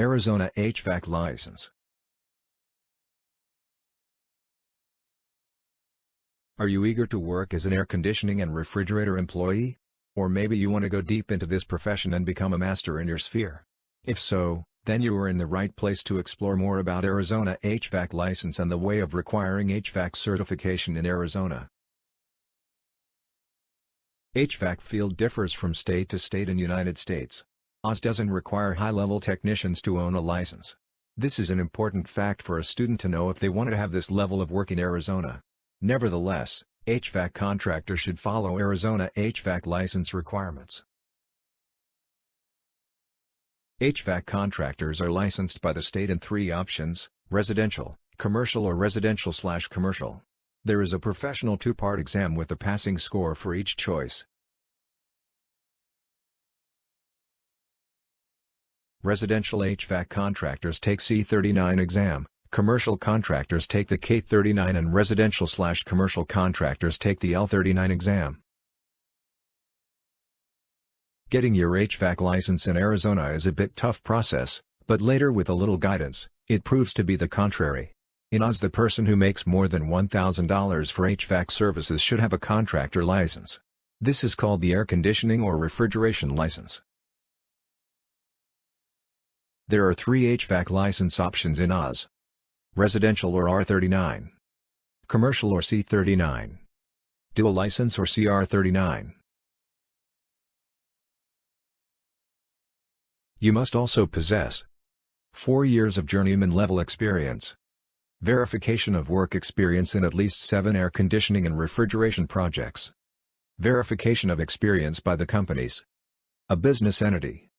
Arizona HVAC license. Are you eager to work as an air conditioning and refrigerator employee? Or maybe you want to go deep into this profession and become a master in your sphere? If so, then you are in the right place to explore more about Arizona HVAC license and the way of requiring HVAC certification in Arizona. HVAC field differs from state to state in United States. Oz doesn't require high-level technicians to own a license. This is an important fact for a student to know if they want to have this level of work in Arizona. Nevertheless, HVAC contractors should follow Arizona HVAC license requirements. HVAC contractors are licensed by the state in three options, residential, commercial or residential-slash-commercial. There is a professional two-part exam with a passing score for each choice. Residential HVAC contractors take C39 exam, commercial contractors take the K39 and residential-slash-commercial contractors take the L39 exam. Getting your HVAC license in Arizona is a bit tough process, but later with a little guidance, it proves to be the contrary. In Oz the person who makes more than $1,000 for HVAC services should have a contractor license. This is called the air conditioning or refrigeration license. There are three HVAC license options in Oz. Residential or R39. Commercial or C39. Dual license or CR39. You must also possess 4 years of journeyman level experience. Verification of work experience in at least 7 air conditioning and refrigeration projects. Verification of experience by the companies. A business entity.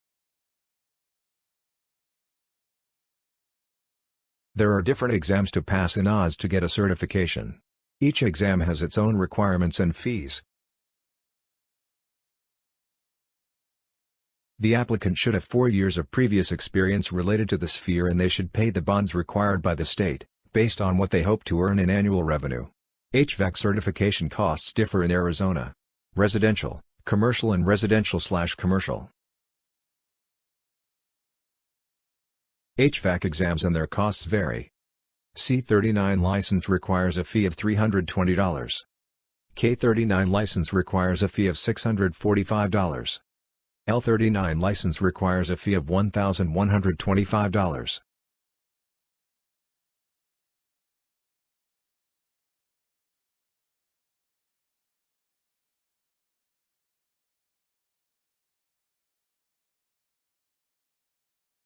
There are different exams to pass in Oz to get a certification. Each exam has its own requirements and fees. The applicant should have four years of previous experience related to the sphere and they should pay the bonds required by the state, based on what they hope to earn in annual revenue. HVAC certification costs differ in Arizona. Residential, commercial and residential-slash-commercial. HVAC exams and their costs vary. C39 license requires a fee of $320. K39 license requires a fee of $645. L39 license requires a fee of $1,125.